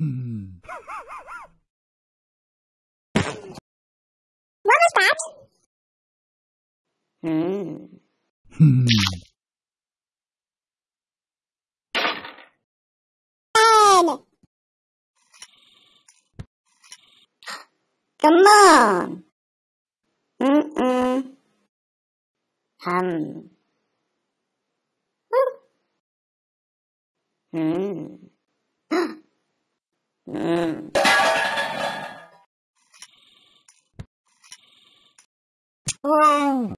Hmm. What was that? Hmm. Hmm. Ten. Come on. Mm-mm. Hum. Mm. Oh!